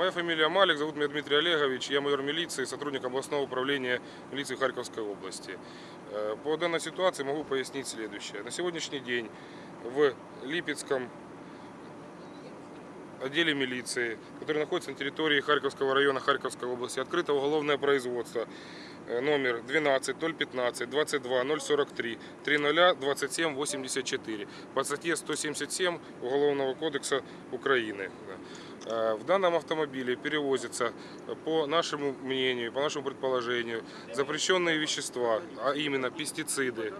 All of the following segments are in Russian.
Моя фамилия Малик, зовут меня Дмитрий Олегович, я майор милиции, сотрудник областного управления милиции Харьковской области. Э, По данной ситуации могу пояснить следующее. На сегодняшний день в Липецком отделе милиции, который находится на территории Харьковского района Харьковской области, открыто уголовное производство э, номер 12 015 22 043 30 27 84 по статье 177 Уголовного кодекса Украины. Э, В данном автомобиле перевозятся, э, по нашему мнению, по нашему предположению, запрещенные вещества, а именно пестициды,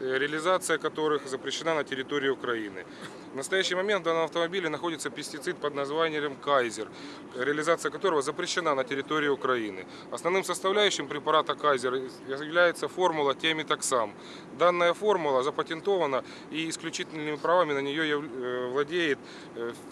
э, реализация которых запрещена на территории Украины. В настоящий момент в данном автомобиле находится пестицид под названием Кайзер, реализация которого запрещена на территории Украины. Основным составляющим препарата Кайзер является формула темитоксам. Данная формула запатентована и исключительными правами на нее владеет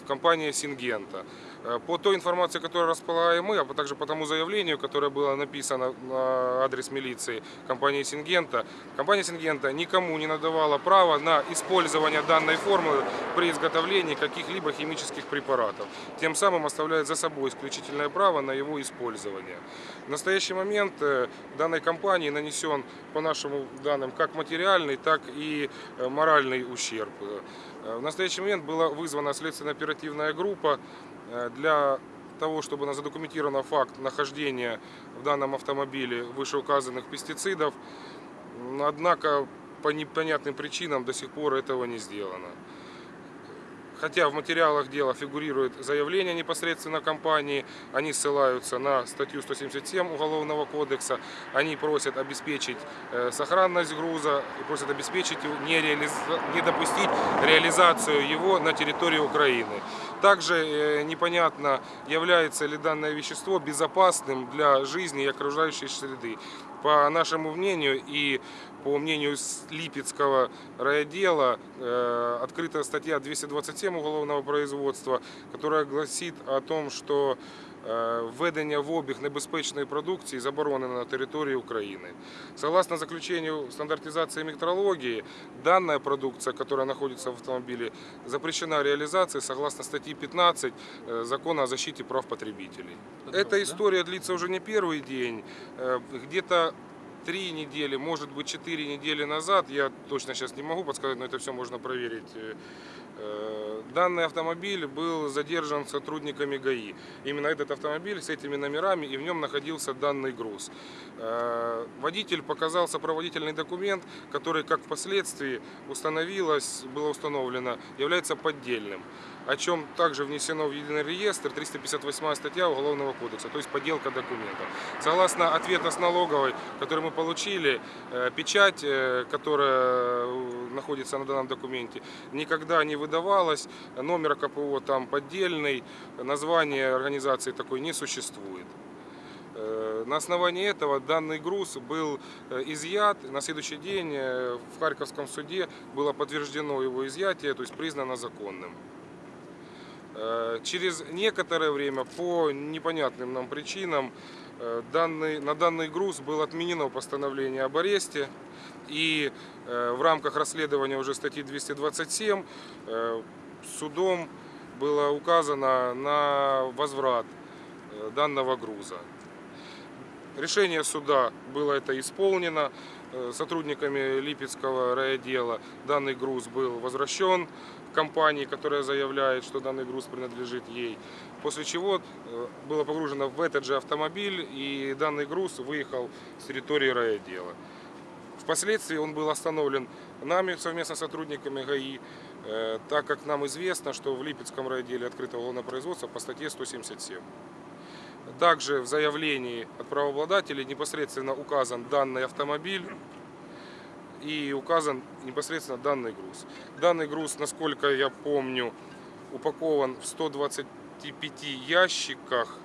компания Сингента. Э, По той информации, которую располагаем мы, а также по тому заявлению, которое было написано на адрес милиции компании Сингента, компания Сингента никому не надавала права на использование данной формулы при изготовлении каких-либо химических препаратов. Тем самым оставляет за собой исключительное право на его использование. В настоящий момент э, данной компании нанесен, по нашим данным, как материальный, так и э, моральный ущерб. В настоящий момент была вызвана следственно-оперативная группа для того, чтобы на задокументирован факт нахождения в данном автомобиле вышеуказанных пестицидов. Однако по непонятным причинам до сих пор этого не сделано. Хотя в материалах дела фигурирует заявление непосредственно компании, они ссылаются на статью 177 Уголовного кодекса, они просят обеспечить э, сохранность груза и просят обеспечить не, реализ- не допустить реализацию его на территории Украины. Также э, непонятно, является ли данное вещество безопасным для жизни и окружающей среды. По нашему мнению и по мнению Липецкого райотдела э, открыта статья 227 уголовного производства, которая гласит о том, что введення в обіг небезпечної продукції заборонено на території України. Согласно заключению стандартизации метрологии, данная продукция, которая находится в автомобиле, запрещена реализация согласно статьи 15 э, Закона о защите прав потребителей. Эта история длится уже не первый день. Э, Где-то три недели, может быть четыре недели назад, я точно сейчас не могу подсказать, но это все можно проверить. э, Данный автомобиль был задержан сотрудниками ГАИ. Именно этот автомобиль с этими номерами и в нем находился данный груз. Э, Водитель показал сопроводительный документ, который, как впоследствии установилось, было установлено, является поддельным о чем также внесено в единый реестр 358 статья Уголовного кодекса, то есть подделка документов. Согласно ответа с налоговой, который мы получили, э, печать, которая находится на данном документе, никогда не выдавалась, номер КПО там поддельный, название организации такой не существует. Э, На основании этого данный груз был э, изъят. На следующий день э, в Харьковском суде было подтверждено его изъятие, то есть признано законным. Через некоторое время по непонятным нам причинам данный, на данный груз было отменено постановление об аресте. И в рамках расследования уже статьи 227 э, судом было указано на возврат э, данного груза. Решение суда было это исполнено. Э, Сотрудниками Липецкого райотдела данный груз был возвращен компании, которая заявляет, что данный груз принадлежит ей. После чего э, было погружено в этот же автомобиль и данный груз выехал с территории райотдела. Впоследствии он был остановлен нами совместно с сотрудниками ГАИ, э, так как нам известно, что в Липецком райотделе открыто уголовное производство по статье 177. Также в заявлении от правообладателей непосредственно указан данный автомобиль и указан непосредственно данный груз. Данный груз, насколько я помню, упакован в 125 ящиках.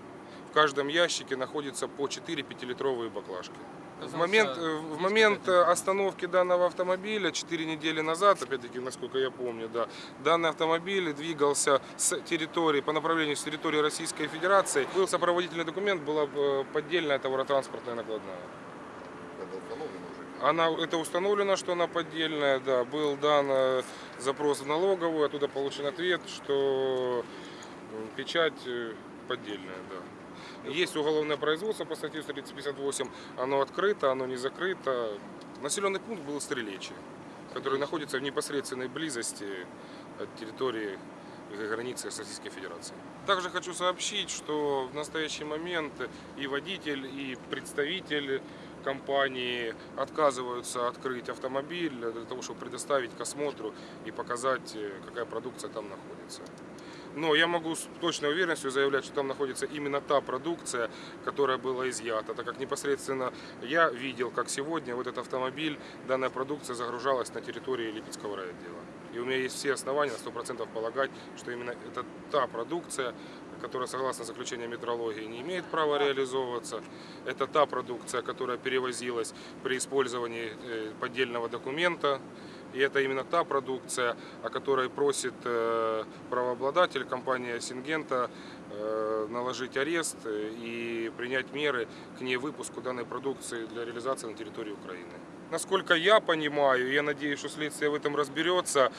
В каждом ящике находится по 4 5-литровые баклажки. В момент, э, в момент э, остановки данного автомобиля 4 недели назад, опять-таки, насколько я помню, да, данный автомобиль двигался с территории, по направлению с территории Российской Федерации. Был сопроводительный документ, была э, поддельная товаротранспортная накладная. Это установлено уже? Она, это установлено, что она поддельная, да. Был дан запрос в налоговую, оттуда получен ответ, что печать поддельное, да. Есть уголовное производство по статье 358, оно открыто, оно не закрыто. Населенный пункт был Стрелечий, который находится в непосредственной близости от территории границы Российской Федерации. Также хочу сообщить, что в настоящий момент и водитель, и представитель компании отказываются открыть автомобиль для того, чтобы предоставить к осмотру и показать, э, какая продукция там находится. Но я могу с точной уверенностью заявлять, что там находится именно та продукция, которая была изъята, так как непосредственно я видел, как сегодня вот этот автомобиль, данная продукция загружалась на территории Липецкого райотдела. И у меня есть все основания на 100% полагать, что именно это та продукция, которая, согласно заключению метрологии, не имеет права реализовываться. Это та продукция, которая перевозилась при использовании э, поддельного документа. И это именно та продукция, о которой просит э, правообладатель компания Сингента э, наложить арест э, и принять меры к невыпуску данной продукции для реализации на территории Украины. Насколько я понимаю, я надеюсь, что следствие в этом разберется,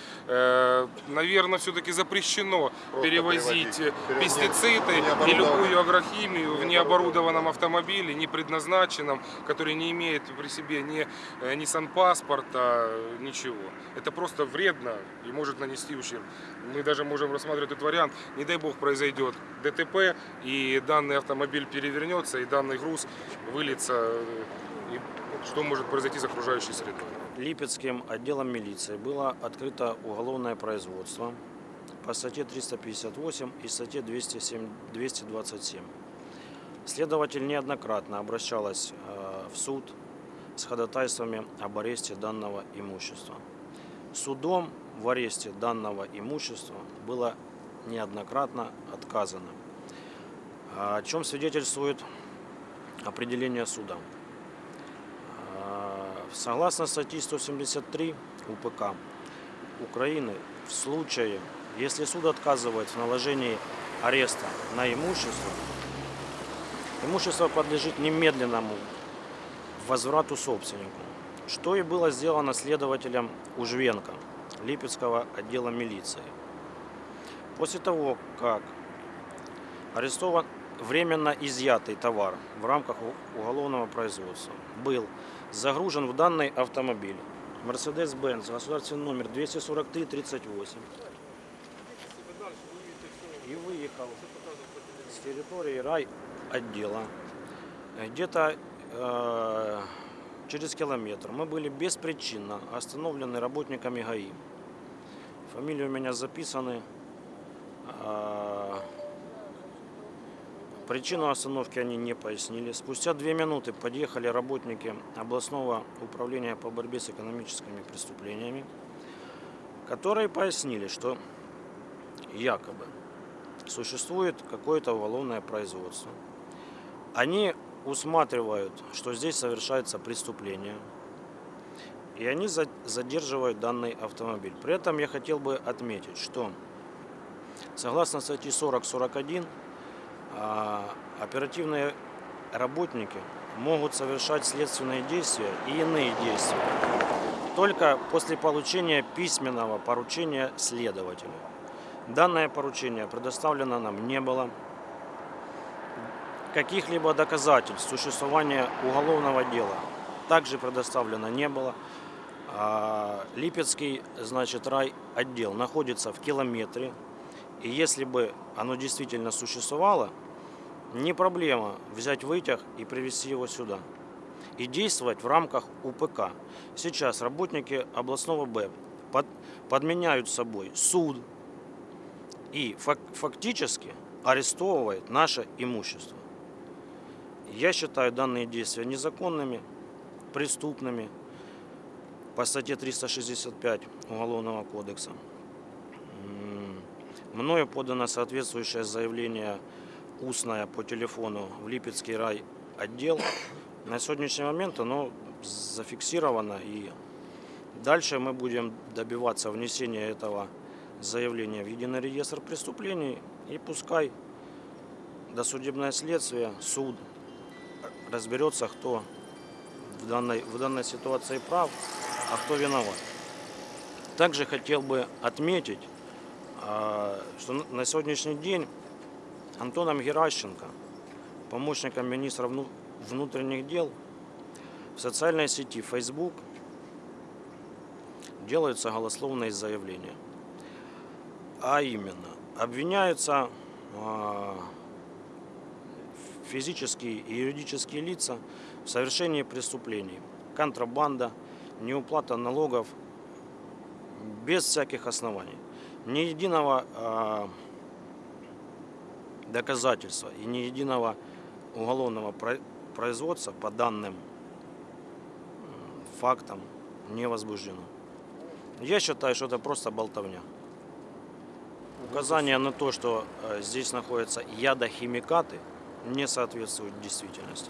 наверное, все-таки запрещено Просто перевозить пестициды и любую агрохимию в необорудованном автомобиле, не предназначенном, который не имеет при себе ни, э, ни санпаспорта, э, ничего. Это просто вредно и может нанести ущерб. Мы даже можем рассматривать этот вариант. Не дай бог произойдет ДТП, и данный автомобиль перевернется, и данный груз выльется. Что может произойти с окружающей средой? Липецким отделом милиции было открыто уголовное производство по статье 358 и статье 207 227. Следователь неоднократно обращалась э, в суд с ходатайствами об аресте данного имущества. Судом в аресте данного имущества было неоднократно отказано, о чем свидетельствует определение суда. Согласно статье 173 УПК Украины, в случае, если суд отказывает в наложении ареста на имущество, имущество подлежит немедленному возврату собственнику, что и было сделано следователем Ужвенко Липецкого отдела милиции. После того, как арестован временно изъятый товар в рамках уголовного производства был загружен в данный автомобиль Mercedes-Benz, государственный номер 24338 и выехал с территории райотдела. Где-то э, через километр мы были беспричинно остановлены работниками ГАИ. Фамилии у меня записаны. А, Причину остановки они не пояснили. Спустя две минуты подъехали работники областного управления по борьбе с экономическими преступлениями, которые пояснили, что якобы существует какое-то уголовное производство. Они усматривают, что здесь совершается преступление, и они за- задерживают данный автомобиль. При этом я хотел бы отметить, что согласно статье 40-41 а, оперативные работники могут совершать следственные действия и иные действия только после получения письменного поручения следователя. Данное поручение предоставлено нам не было. Каких-либо доказательств существования уголовного дела также предоставлено не было. А, Липецкий, значит, рай отдел находится в километре. И если бы оно действительно существовало, не проблема взять вытяг и привезти его сюда. И действовать в рамках УПК. Сейчас работники областного Б под- подменяют собой суд и фак- фактически арестовывают наше имущество. Я считаю данные действия незаконными, преступными по статье 365 Уголовного кодекса. Мною подано соответствующее заявление устное по телефону в Липецкий рай отдел. На сегодняшний момент оно зафиксировано и дальше мы будем добиваться внесения этого заявления в единый реестр преступлений и пускай досудебное следствие, суд разберется, кто в данной, в данной ситуации прав, а кто виноват. Также хотел бы отметить, а, что на- на сегодняшний день Антоном Геращенко, помощником министра вну- внутренних дел, в социальной сети Facebook делаются голословные заявления. А именно, обвиняются а, физические и юридические лица в совершении преступлений, контрабанда, неуплата налогов без всяких оснований. Ни единого а, доказательства и ни единого уголовного про- производства по данным фактам не возбуждено. Я считаю, что это просто болтовня. Указание на то, что э, здесь находятся ядохимикаты, не соответствует действительности.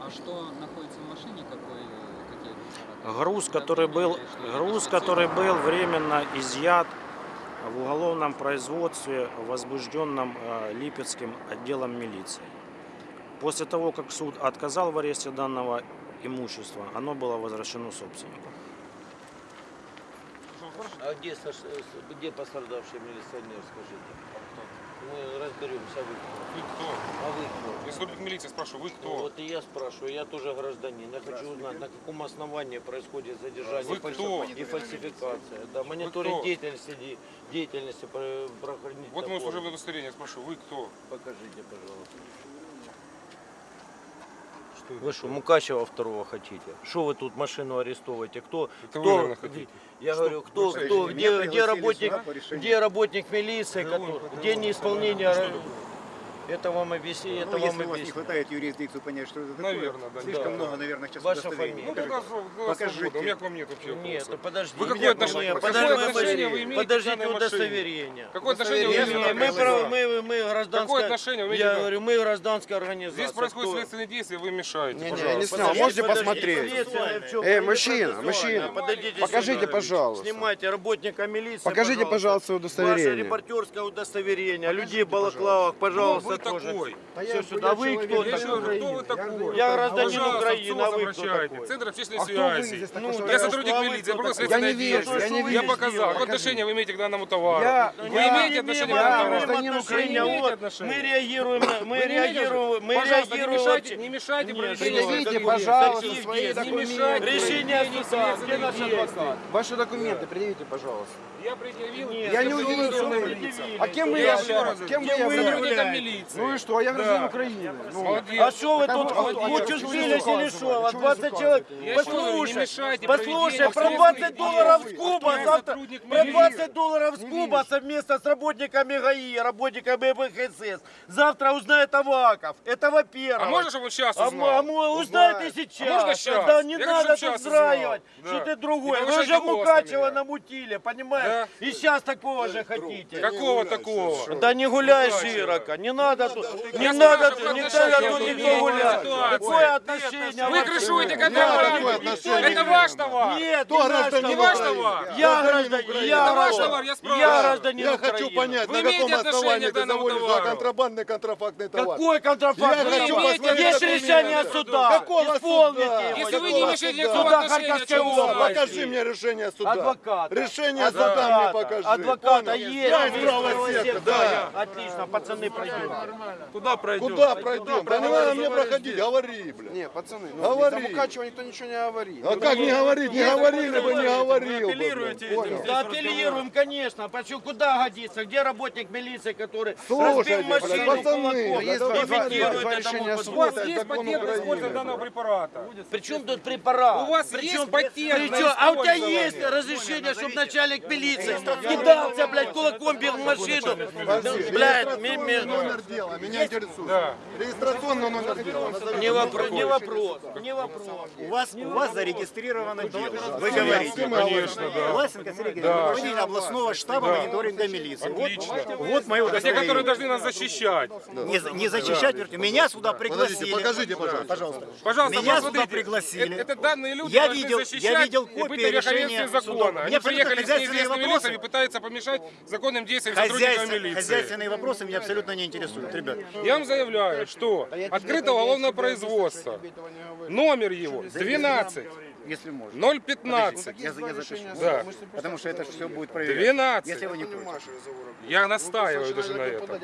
А что находится в машине? Какой, какие? Груз, который был, груз, который был временно изъят в уголовном производстве, возбужденном э, Липецким отделом милиции. После того, как суд отказал в аресте данного имущества, оно было возвращено собственнику. А где, где пострадавший милиционер, скажите? Мы разберемся, вы кто? Вы кто? А вы кто? Я сотрудник милиции спрашиваю, вы Ну, кто? Вот и я спрашиваю, я тоже гражданин. Я хочу узнать, на каком основании происходит задержание Вы кто? и фальсификация. Да, мониторинг деятельности, де- деятельности про- правоохранительных Вот мое служебное удостоверение, спрашиваю, вы кто? Покажите, пожалуйста. Вы что, Мукачева второго хотите? Что вы тут машину арестовываете? Кто? Это вы, кто наверное, хотите. Я говорю, кто, Вы кто, где, где работник, где работник милиции, который, где неисполнение, это вам объясни, это Ну, вам если у вас не хватает юрисдикцию понять, что это такое. Наверное, да, Слишком да. много, наверное, сейчас Ваша. Ну, фамилия. как раз у вас Покажите. свобода, у меня к вам нет вообще Нет, ну подожди. Вы какое Нет, отношение- нет, какое отношение вы имеете Подождите удостоверение. Какое отношение вы Удостоверение имеете? Мы, нет. мы, мы гражданская... Какое отношение вы имеете Я говорю, мы гражданская организация. Здесь происходит Кто? следственные действия, вы мешаете, Не, не, пожалуйста. не снял. Можете посмотреть? Эй, мужчина, мужчина. Покажите, пожалуйста. Снимайте работника милиции, Покажите, пожалуйста, удостоверение. Ваше репортерское удостоверение. Людей в балаклавах, пожалуйста. Такой? Все сюда. Вы кто такой? говорю, кто вы такой? Я гражданин Украины, а вы кто такой? Центр общественной А связи. Ну, Я сотрудник милиции, Я не вижу, действие. я показал. Какое отношение вы имеете к данному товару? Я- Вы имеете отношение к данному товару? гражданин Украины. мы реагируем, мы реагируем, мы не реагируем. мешайте, не мешайте предъявите, пожалуйста, свои Не документы. мешайте Решение суда, где наш адвокат? Ваши документы предъявите, пожалуйста. Я предъявил. Я не увидел? А кем вы являетесь? Кем вы являетесь? Милиции. Ну и что, а я гражданин Украины. Ну, Молодец. А что вы тут а а сбились или что? Чего вы 20 человек. Я Послушай, мешайте послушай, про 20 следственных долларов с куба завтра, про милиции. 20 долларов с куба совместно с работниками ГАИ, работниками БХСС. Завтра узнает Аваков. Это во-первых. А можно, чтобы он сейчас А узнал? а мо- узнает и сейчас. А можно щас? Да не Я надо тут взраивать, что Да. ты другой. Вы же Мукачева намутили, понимаешь? Да. И сейчас такого же хотите. Какого такого? Да не гуляй широко, не надо тут, не Я надо, спрашиваю, не надо тут никто гулять. Какое отношение? Вы крышуете отношение? Это ваш товар. Нет, Кто не наш гражданин Не ваш товар. Я гражданин, я ваш товар, я Я спрашиваю. гражданин Я хочу понять, на каком основании ты заводишь за контрабандный контрафактный товар? Какой контрафакт? Я Вы хочу имеете- посмотреть Есть решение суда. Какого суда? Если вы не имеете суда? Харьковской области. Покажи мне решение суда. Адвоката. Решение суда мне покажи. Адвоката есть. Я из правого сектора. Отлично, пацаны пройдем. Куда пройдем? Да не надо мне проходить, говори, блядь. Не, пацаны, ну, Говори. за Мукачева никто ничего не говорит. А как не говорить? Не говорили бы, не говорил бы. Понял? Да апеллируем, конечно. Почему куда годится? Где работник милиции, который разбил машину пацаны, кулаком, решения вот- У вас Это есть патент на использование Украины. данного препарата? Причем тут препарат? У вас есть патент а у тебя есть разрешение, чтобы начальник милиции кидался, блядь, кулаком бил в машину? Блядь, ми- ми- регистрационный номер дела, меня интересует. Да. Регистрационный номер дела. Не вопрос, не вопрос, не вопрос. У вас, у вас зарегистрировано дело. Вы говорите. Конечно, да. Власенко Сергей, руководитель областного штаба мониторинга милиции. Вот, Отлично. вот мое Это те, которые должны нас защищать. Не, не зачищать, вернее, меня сюда Подождите, пригласили. покажите, пожалуйста. Пожалуйста. Пожалуйста, Меня сюда пригласили. Это, это данные люди Я видел- защищать я видел и копии решения закона. суда. Они приехали с неизвестными вопросы. лицами, пытаются помешать законным действиям сотрудникам милиции. хозяйственные вопросы меня абсолютно не интересуют, ребят. Я вам заявляю, что открыто уголовное производство. Номер его 12 если можно. 0,15, Я, я запишу. Да. Потому что это все будет проверять. 12. Если вы не против. Я Вы настаиваю даже на этом.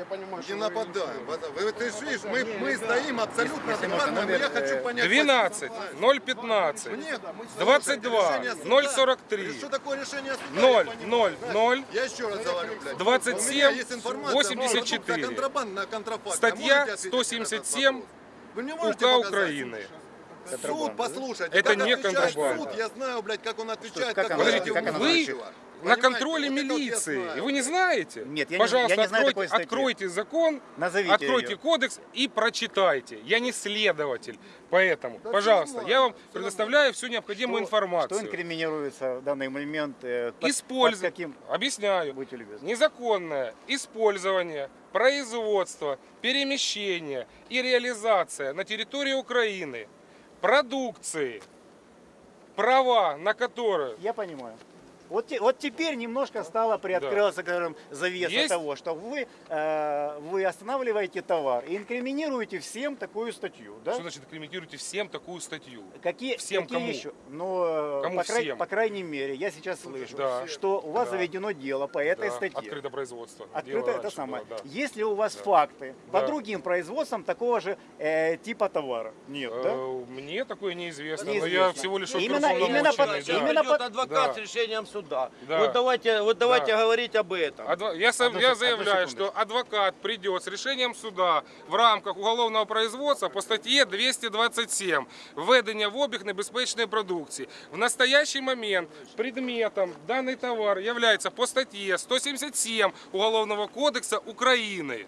Не нападаем. Вы, ты видишь, мы, мы стоим абсолютно адекватно, но я хочу э, понять... 12, 0,15, Нет, 22, решение суда. 0,43, Что такое решение суда? 0, я понимаю. 0, 0, Я еще раз говорю, блядь. 27, У меня есть информация, 84. продукция контрабандная, контрафакт. Статья Можете ответить на этот 177 вопрос? Вы мне можете УК показать? Украины. Суд, послушайте, Это как не отвечает контрабанда. суд, я знаю, блядь, как он отвечает. как как она- Подождите, как она вы на контроле Вот вот милиции, знаю. и вы не знаете? Нет, я не- Пожалуйста, я не знаю откройте, откройте закон, Назовите откройте ее. кодекс и прочитайте. Я не следователь, поэтому, пожалуйста, я вам предоставляю всю необходимую Что информацию. инкриминируется в данный момент? э, под- Используй. под каким? Объясняю. Будьте любезны. Незаконное использование, производство, перемещение и реализация на территории Украины продукции, права на которую Я понимаю. Вот, вот теперь немножко стало приоткрылась, скажем, завеса Есть? того, что вы, э, вы останавливаете товар и инкриминируете всем такую статью, да? Что значит комментируете всем такую статью? Какие, Всем какие кому? еще? Ну, э, Кому по, край- всем? по крайней мере, я сейчас слышу, Да. что у вас Да. заведено дело по этой Да, статье. Открыто производство. Открыто Дело это раньше самое. было, да. Есть ли у вас факты по Да. другим производствам такого же э, типа товара? Нет, да? Э, Мне такое неизвестно, но Неизвестно. я всего лишь Именно- именно под- да. именно под- адвокат Да. с решением суда Да. Вот давайте, вот давайте Да. говорить об этом. Адво- Я, со- Одну я сек- одну заявляю, секундочку. что адвокат придет с решением суда в рамках уголовного производства по статье 227 «Введення в обіг небезпечної продукції». В настоящий момент предметом данный товар является по статье 177 Уголовного кодекса Украины.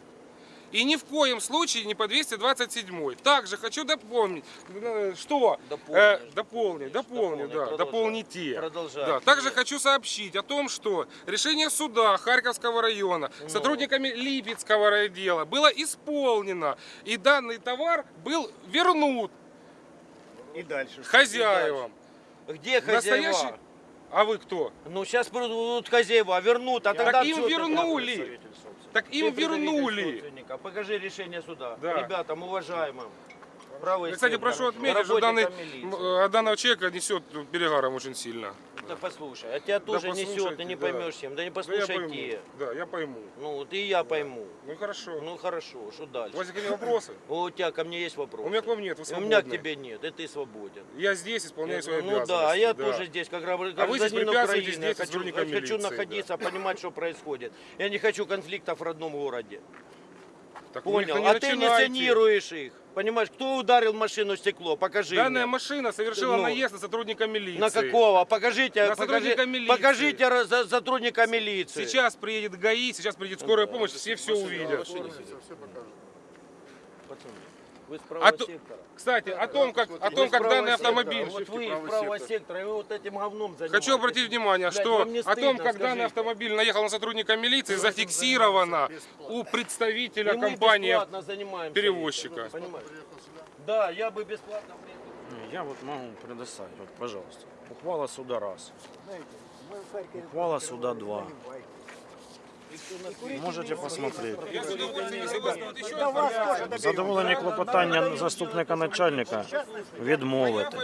И ни в коем случае не по 227. Также хочу дополнить, э, что... Дополнишь, э, дополнить, дополнить, дополнить, да, дополните. Продолжай. Да, также хочу сообщить о том, что решение суда Харьковского района Ну. сотрудниками Липецкого райотдела было исполнено, и данный товар был вернут И дальше. хозяевам. Где хозяева? Настоящий- А вы кто? Ну сейчас будут хозяева, вернут, а тогда Так им вернули. Так им представитель вернули. Покажи решение суда. Да. Ребятам, уважаемым. Правый Кстати, сектор. прошу отметить, что данный, милиции. э, данного человека несет перегаром очень сильно. Да послушай, а тебя тоже несет, ты не да. поймешь чем. Да не Да я послушай пойму. те. Да, я пойму. Ну вот и я пойму. Ну хорошо. Ну хорошо, что У дальше? вас какие вопросы? У тебя ко мне есть вопрос? У меня к вам нет, вы У меня к тебе нет, и ты свободен. Я здесь исполняю свои ну обязанности. да, а я тоже здесь, как А гражданин Украины, здесь хочу, находиться, понимать, что происходит. Я не хочу конфликтов в родном городе. Так Понял? А ты санируешь их. Понимаешь, кто ударил машину в стекло? Покажи Данная мне. машина совершила Ну, наезд на сотрудника милиции. На какого? Покажите, На покажи, милиции. покажите за- сотрудника милиции. Сейчас приедет ГАИ, сейчас приедет скорая помощь, все все увидят. Пацаны, вы с А правого то- сектора. Кстати, о том, как, о том, как данный автомобиль... Вот вы из правого сектора, и вы вот этим говном занимаетесь. Хочу обратить внимание, Блядь, что не о том, стыдно, как данный скажите? автомобиль наехал на сотрудника милиции, зафиксировано у представителя И компании перевозчика. Да, я бы бесплатно... Я вот могу предоставить, вот, пожалуйста. Ухвала суда раз. Ухвала суда два. Курите Можете не посмотреть. Я с удовольствием согласен. Вот еще Да вас тоже доберем. Задоволення клопотання заступника начальника відмовити.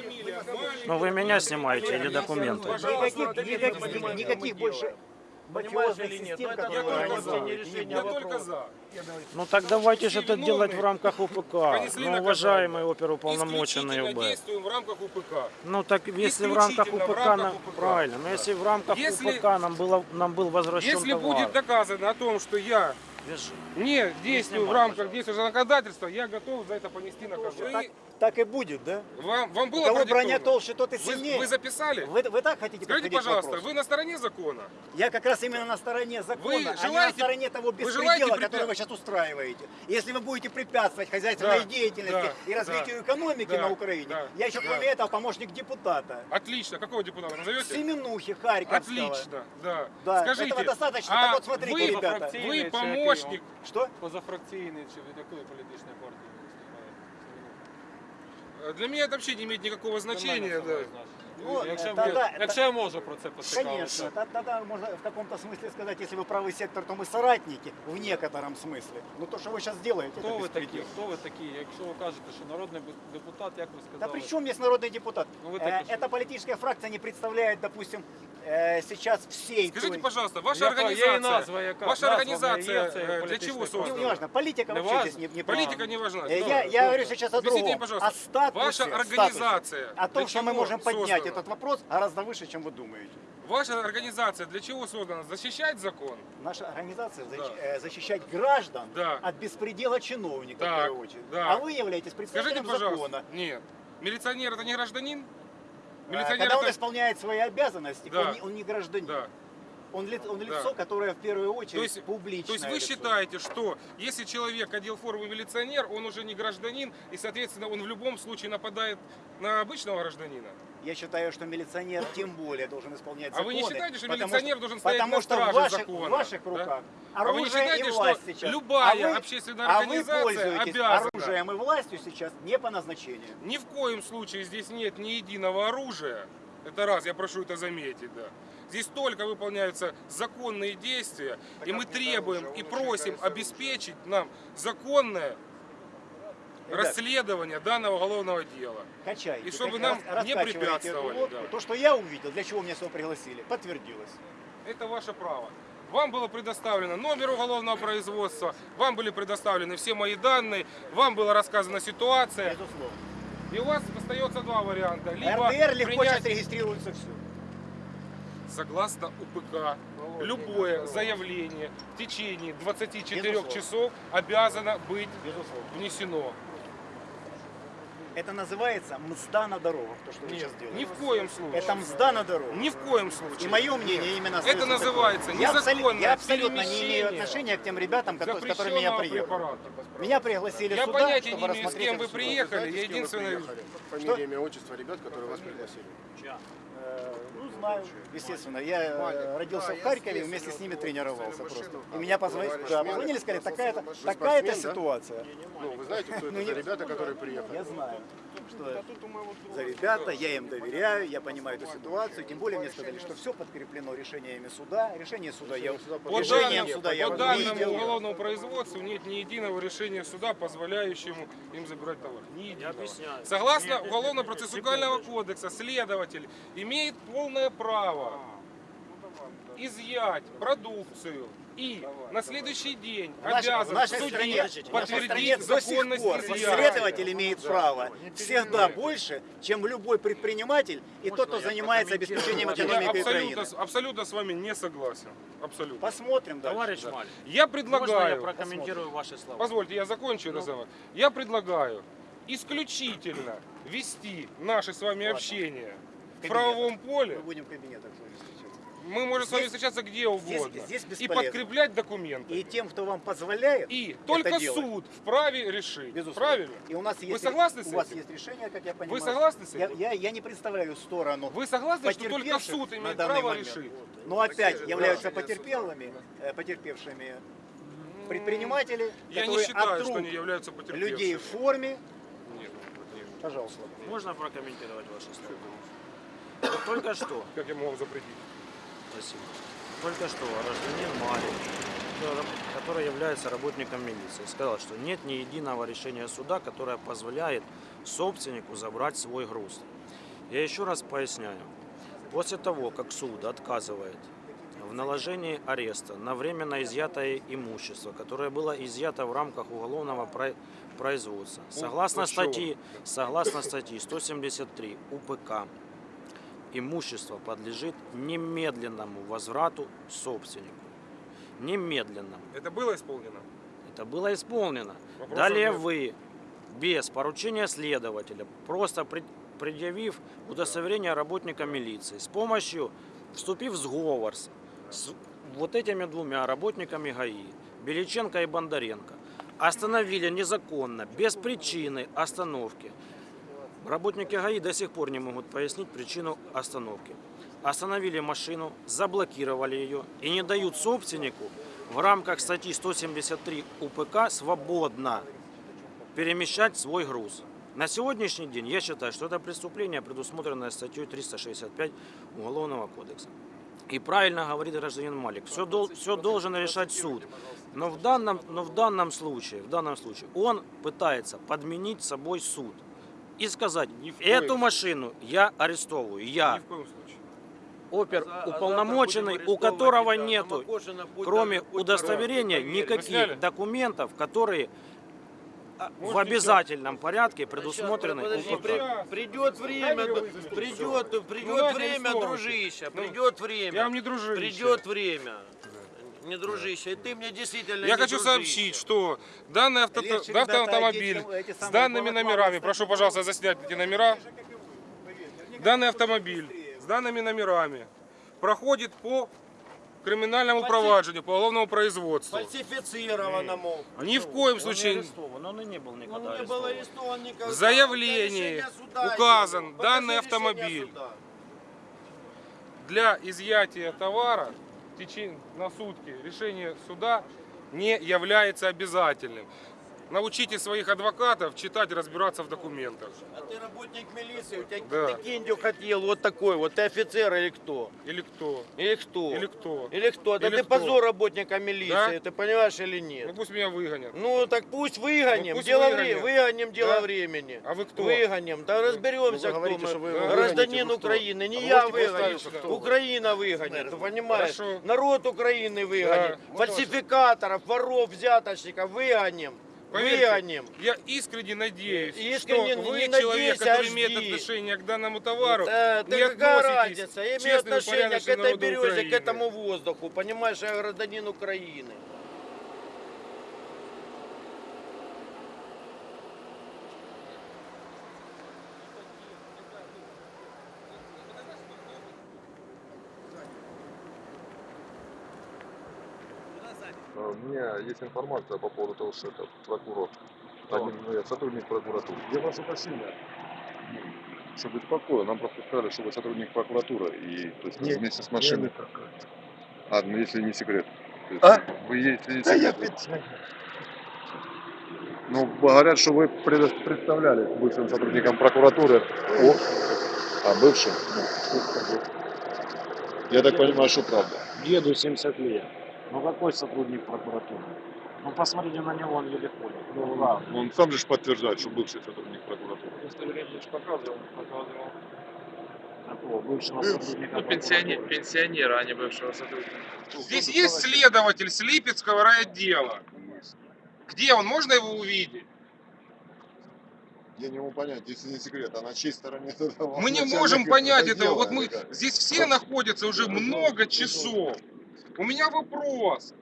Ну ви мене знімаєте чи документи? Никаких, никаких, никаких больше Понимаешь или нет? систем, Ну, это Я которые только они за. не не Я только за. Ну так давайте же это делать в рамках УПК. Ну, уважаемый оперуполномоченный ОБ. действуем в рамках УПК. Ну так если в рамках Исключительно в УПК, рамках нам, УПК. правильно, но если в рамках Если- УПК нам, было, нам был возвращен Если товар, будет доказано о том, что я вяжи. не действую в снимай, рамках пожалуйста. действующего законодательства, я готов за это понести наказание Так, так и будет, да? Вам, вам У было кого броня продиктовано? толще, тот и Вы, сильнее. вы записали? Вы, вы так хотите Скажите, подходить к пожалуйста, вопросу? вы на стороне закона? Я как раз именно на стороне закона, Вы а не на желаете- стороне того вы желаете беспредела, препя- который вы сейчас устраиваете. Если вы будете препятствовать хозяйственной Да, деятельности да, и развитию да, экономики да, на Украине, да, я еще да. кроме этого помощник депутата. Отлично. Какого депутата назовете? Семенухи Харьковского. Отлично, да. Да, Скажите, этого достаточно. а Так вот, смотрите, вы, ребята. вы помощник, Что? Позафракційний чи від якої політичної партії ви виступаєте? Для меня это вообще не имеет никакого значения. Да. Ну, Якщо, е, ви- тогда- якщо я можу про це Конечно, поцікавитися. та- тогда можно в каком-то смысле сказать, если вы правый сектор, то мы соратники в некотором смысле. Но то, что вы сейчас делаете, Хто это ви такі? беспредел. Хто ви такі? Якщо ви кажете, що народний депутат, як ви Да сказали? при чем есть народный депутат? Ну, вы Э, так и Эта политическая фракция не представляет, допустим, э, сейчас всей Скажите, той- пожалуйста, ваша Яка- є і организация, назва, яка? ваша Назва организация є, це э, для політична чего партія. Не, создана? важно, политика Не вообще важно? здесь не, не Политика важна. не важна. Э, Да, Я, я да. говорю сейчас о Объясните другом. мне, пожалуйста, о статусе, ваша статусе. организация О том, для что мы чего можем поднять создана? Этот вопрос гораздо выше, чем вы думаете. Ваша организация для чего создана? Защищать закон? Наша организация Да. э, защищать граждан Да. от беспредела чиновников, Так, в первую очередь. да. А вы являетесь Скажите, представителем пожалуйста. закона. Нет. Милиционер это не гражданин? А, Милиционер Когда он это... исполняет свои обязанности, Да. он, не, он не гражданин. Да. Он, ли- он Да. лицо, которое в первую очередь То есть, публичное. то есть вы лицо. считаете, что если человек одел форму милиционер, он уже не гражданин, и, соответственно, он в любом случае нападает на обычного гражданина? Я считаю, что милиционер тем более должен исполнять А вы законы. не считаете, что милиционер что- должен стоять потому на что в страже ваших, закона, в ваших да? руках А вы не оружие считаете, и что власть сейчас. любая а вы, общественная а вы организация пользуетесь обязана? оружием и властью сейчас не по назначению. Ни в коем случае здесь нет ни единого оружия. Это раз, я прошу это заметить, да. Здесь только выполняются законные действия, и мы требуем и просим обеспечить нам законное Ребят. расследование данного уголовного дела. Качайте. И чтобы нам не препятствовали, лодку. да. То, что я увидел, для чего меня сюда пригласили, подтвердилось. Это ваше право. Вам было предоставлено номер уголовного производства, вам были предоставлены все мои данные, вам была рассказана ситуация. Безусловно. И у вас остается два варианта. Либо РДР легко принять сейчас регистрируется все. Согласно УПК, любое заявление в течение 24 Безусловно. часов обязано быть Безусловно. внесено. Это называется мзда на дорогах, то, что вы Нет, сейчас делаете. ни в коем случае. Это мзда на дорогах. Ни в коем случае. И мое мнение именно Это называется такое. Я, абсолютно- незаконное я абсолютно не имею отношения к тем ребятам, которые, с которыми я приехал. препарата. Меня пригласили Я сюда, понятия чтобы не имею, с кем вы приехали. Знаете, Я единственное... приехали? Фамилия, имя, отчество ребят, которые вас пригласили. Ну, знаю, естественно. Я э, родился в Харькове, вместе с ними тренировался просто. И меня позвонили, да, позвонили, сказали, такая-то да? ситуация. Ну, вы знаете, кто Ну, это за ребята, которые приехали? Я знаю, что за ребята, я им доверяю, я понимаю эту ситуацию. Тем более мне сказали, что все подкреплено решениями суда. Решение суда я, По решением данным, суда я по данному видел. уголовному производству нет ни единого решения суда, позволяющему им забирать товар. Ни единого. объясняю. Согласно Уголовно-процессуального кодекса, следователь имеет полное право изъять продукцию и на следующий день В в обязан в нашей стране, в подтвердить законность пор следователь имеет право всегда больше, чем любой предприниматель и тот, кто занимается обеспечением экономики абсолютно, Украины. абсолютно с вами не согласен. Абсолютно. Посмотрим дальше. Товарищ Маль, Я можно я предлагаю, прокомментирую ваши слова? позвольте, я закончу разговор. Я предлагаю исключительно вести наше с вами общение в кабинетах. правовом поле. Мы будем в кабинетах. Мы можем с вами Здесь- встречаться где угодно. здесь и бесполезно. подкреплять документы. И тем, кто вам позволяет И это только делать, суд вправе решить. безусловно. Правильно? И у нас есть, согласны с у вас этим? есть решение, как я понимаю. согласны с Я, этим? я, я не представляю сторону Вы согласны, что только суд имеет право момент. решить? Но опять являются потерпелыми, э, потерпевшими предприниматели, Я не которые считаю, от что они являются потерпевшими. людей в форме. Нет, нет. Пожалуйста. Можно прокомментировать ваши слова? Вот Только что, Как я могу запретить? Спасибо, только что гражданин Марин, который является работником милиции, сказал, что нет ни единого решения суда, которое позволяет собственнику забрать свой груз. Я еще раз поясняю. После того, как суд отказывает в наложении ареста на временно изъятое имущество, которое было изъято в рамках уголовного про- производства, согласно статьи, согласно статьи 173 УПК, имущество подлежит немедленному возврату собственнику. Немедленному. Это было исполнено? Это было исполнено. Вопросов Далее нет. вы, без поручения следователя, просто пред- предъявив удостоверение работника милиции, с помощью, вступив в сговор с, с вот этими двумя работниками ГАИ, Беличенко и Бондаренко, остановили незаконно, без причины остановки. Работники ГАИ до сих пор не могут пояснить причину остановки. Остановили машину, заблокировали ее и не дают собственнику в рамках статьи 173 УПК свободно перемещать свой груз. На сегодняшний день я считаю, что это преступление, предусмотренное статьей 365 Уголовного кодекса. И правильно говорит гражданин Малик, все, все должен решать суд. Но в, данном, но в данном случае, в данном случае он пытается подменить собой суд и сказать, Ни в коем эту случае. машину я арестовываю, я Ни в коем случае. опер За- а уполномоченный, завтра будем у которого тебя. нету, кроме удостоверения, сняли? никаких документов, которые а, в Можете обязательном порядке предусмотрены. Подожди, при- придет время, придет, Ну, придет ладно, время, дружище, Ну, придет Я время, вам не дружище. придет время. Не дружище, и ты мне действительно Я не хочу дружище. сообщить, что данный авто... Легче, да, ребята, автомобиль с данными номерами, прошу, пожалуйста, заснять эти номера. Данный автомобиль с данными номерами проходит по криминальному Фальси- проваджению, по уголовному производству. Фальсифицированному. Ни в коем Он не случае арестован, он и не был Он никогда не был арестован. никогда. В заявлении указан данный Покажи автомобиль. для изъятия товара течение на сутки решение суда не является обязательным. Научите своих адвокатов читать и разбираться в документах. А ты работник милиции, у тебя Да. ты киндю хотел вот такой вот, ты офицер или кто? Или кто? Или кто? Или кто? Или кто? Да Или ты кто? позор работника милиции, Да? ты понимаешь или Ну нет? пусть меня выгонят. Ну так пусть выгоним, Ну, пусть дело выгонят. вре- выгоним дело Да? времени. А вы кто? Выгоним, да разберемся, Ну, вы говорите, кто что мы. вы Гражданин вы кто? Украины, не А я выгоню? Украина выгонит, ты понимаешь? Хорошо. Народ Украины выгонит, Да. фальсификаторов, воров, взяточников выгоним, Поверьте. Я искренне надеюсь, Искренне что вы не человек, надейся, который а имеет жди. отношение к данному товару, Да, не какая разница? Я имею отношение к этой березе, к Украины. этому воздуху. Понимаешь, я гражданин Украины. Меня есть информация по поводу того, что это прокурор, один, ну, я сотрудник прокуратуры. Я прошу прощения, чтобы спокойно, нам просто сказали, что вы сотрудник прокуратуры, и то есть, вместе с машиной. А, ну если не секрет. Есть, А? Вы если не секрет. Ну, говорят, что вы представляли бывшим сотрудникам прокуратуры. О, а бывшим? Ну. Я так понимаю, что правда. Деду 70 лет. Ну какой сотрудник прокуратуры? Ну посмотрите на него, он еле ходит. Ну ладно. Он сам же подтверждает, что бывший сотрудник прокуратуры. Удостоверение же показывал, показывал. Такого бывшего сотрудника Ну, пенсионер, прокуратуры. пенсионера, а не бывшего сотрудника. Здесь есть следователь с Липецкого райотдела. Где он? Можно его увидеть? Я не могу понять, если не секрет, а на чьей стороне тогда Мы не можем понять этого. Вот мы здесь все находятся уже много часов. У меня вопрос.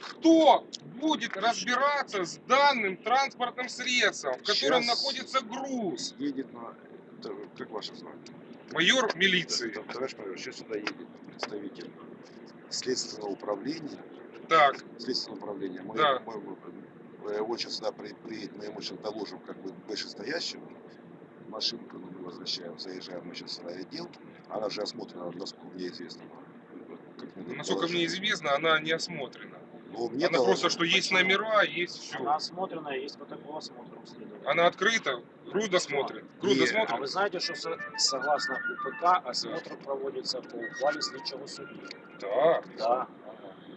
Кто будет разбираться с данным транспортным средством, в котором Щас. находится груз? Едет на... Да, Как ваше звание? Майор милиции. Там, Товарищ майор, сейчас сюда едет представитель следственного управления. Так, Следственного управления. Мы, Да. мы- мы- он сейчас сюда при- приедет, мы ему сейчас доложим как бы вышестоящему. Машинку мы возвращаем, заезжаем мы сейчас в райотдел. Она же осмотрена, насколько мне известно. Насколько мне известно, она не осмотрена. Ну, мне Она просто, что есть номера, есть все. Она осмотренная, есть протокол осмотра у следователя. Она открыта, груз досмотрен. Груз Не, А вы знаете, что со- согласно УПК осмотр проводится по ухвале слідчого судді? Да. Да.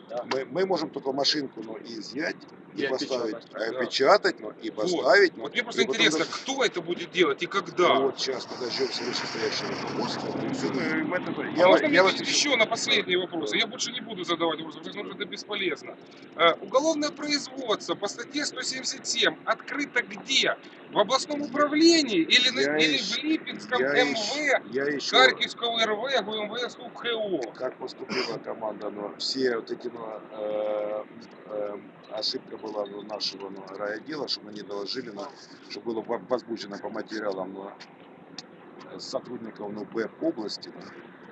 да. Мы, мы можем только машинку ну, изъять и, И поставить, опечатать. а, опечатать, ну, и поставить. ну, Вот мне просто интересно, даже- кто это будет делать и когда? Вот сейчас вышестоящего руководства. всё, мы- мы это- А Я, можно я мне вас еще на последние вопросы? Я больше не буду задавать вопросы, потому что это бесполезно. Э, Уголовное производство по статье 177 открыто где? В областном управлении или, Я или ищ- в Липецком я МВ, я ищу, Харьковского РВ, ГУМВ, СУПХО? как поступила команда, но все вот эти ну, э, э, ошибка была ну, нашего ну, райотдела, что мы не доложили, но, что было во- возбуждено по материалам э, сотрудников ну, Б области,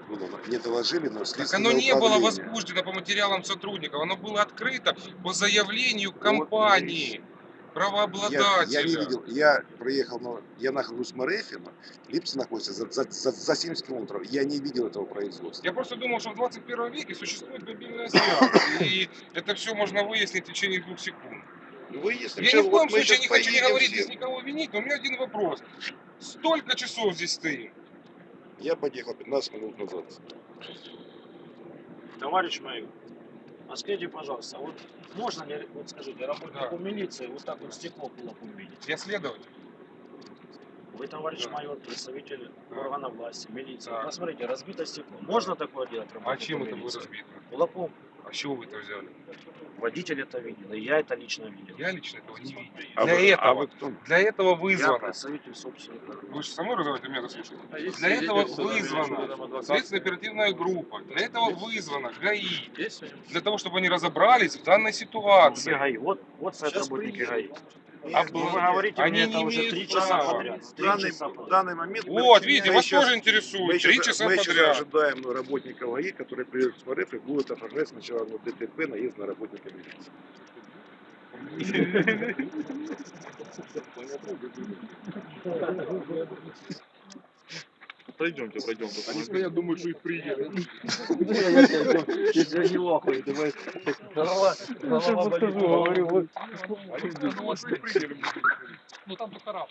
было, не доложили, но Так оно не было возбуждено по материалам сотрудников, оно было открыто по заявлению компании, Я, правообладателя. я не видел, я проехал, но я нахожусь в Марефе, но Липцы находится за, за, за, за 70 километров, я не видел этого производства. Я просто думал, что в 21 веке существует мобильная связь, и это все можно выяснить в течение двух секунд. Выясним. Я ни в коем вот случае не хочу не говорить здесь никого винить, но у меня один вопрос. Столько часов здесь стоим. Я подъехал 15 минут назад. Товарищ майор, а скажите, пожалуйста, вот можно ли, вот скажите, работнику Да. милиции вот так вот стекло кулаком видеть? Я следователь. Вы, товарищ Да. майор, представитель Да. органа власти, милиции. Да. Посмотрите, разбито стекло. Можно такое делать А чем это будет милиции? разбито? Кулаком. А с чего вы это взяли? Водитель это видел, и я это лично видел. Я лично этого не видел. А Для вы- этого, а вы кто? для этого Я вызвано. представитель собственника. Вы же со мной разговариваете, меня дослушаете? А есть Для этого вызвана адвокат? следственно-оперативная группа. Для этого вызвана ГАИ. Есть? Для того, чтобы они разобрались в данной ситуации. ГАИ? Вот, вот Сейчас работники. ГАИ. А Ну, вы говорите Они мне не это уже три часа подряд. Данный, в данный момент... мы Вот, начинаем- видите, мы вас щас- тоже интересует. Мы Три сейчас, часа мы сейчас подряд. ожидаем ну, работника ВАИ, который придет в РФ и будет оформлять сначала ну, ДТП, наезд на работника милиции. Пройдемте, пройдемте. Они стоят, думают, что их приедут. Я не лохаю, давай. Голова, голова болит. Они думают, что их приедут. Ну там только раб.